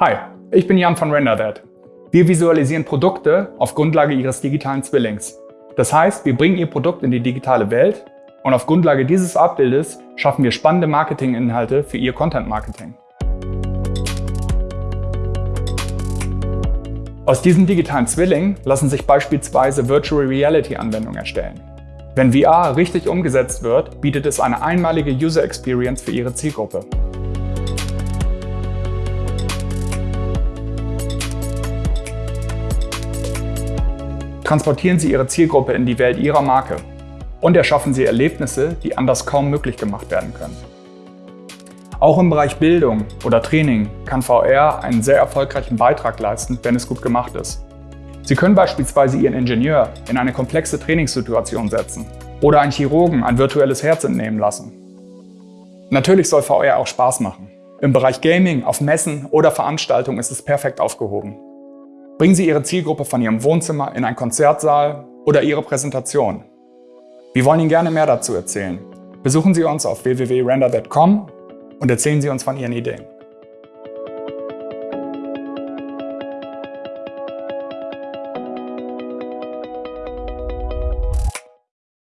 Hi, ich bin Jan von RenderThat. Wir visualisieren Produkte auf Grundlage Ihres digitalen Zwillings. Das heißt, wir bringen Ihr Produkt in die digitale Welt und auf Grundlage dieses Abbildes schaffen wir spannende Marketinginhalte für Ihr Content-Marketing. Aus diesem digitalen Zwilling lassen sich beispielsweise Virtual Reality Anwendungen erstellen. Wenn VR richtig umgesetzt wird, bietet es eine einmalige User Experience für Ihre Zielgruppe. Transportieren Sie Ihre Zielgruppe in die Welt Ihrer Marke und erschaffen Sie Erlebnisse, die anders kaum möglich gemacht werden können. Auch im Bereich Bildung oder Training kann VR einen sehr erfolgreichen Beitrag leisten, wenn es gut gemacht ist. Sie können beispielsweise Ihren Ingenieur in eine komplexe Trainingssituation setzen oder einen Chirurgen ein virtuelles Herz entnehmen lassen. Natürlich soll VR auch Spaß machen. Im Bereich Gaming, auf Messen oder Veranstaltungen ist es perfekt aufgehoben. Bringen Sie Ihre Zielgruppe von Ihrem Wohnzimmer in einen Konzertsaal oder Ihre Präsentation. Wir wollen Ihnen gerne mehr dazu erzählen. Besuchen Sie uns auf www.render.com und erzählen Sie uns von Ihren Ideen.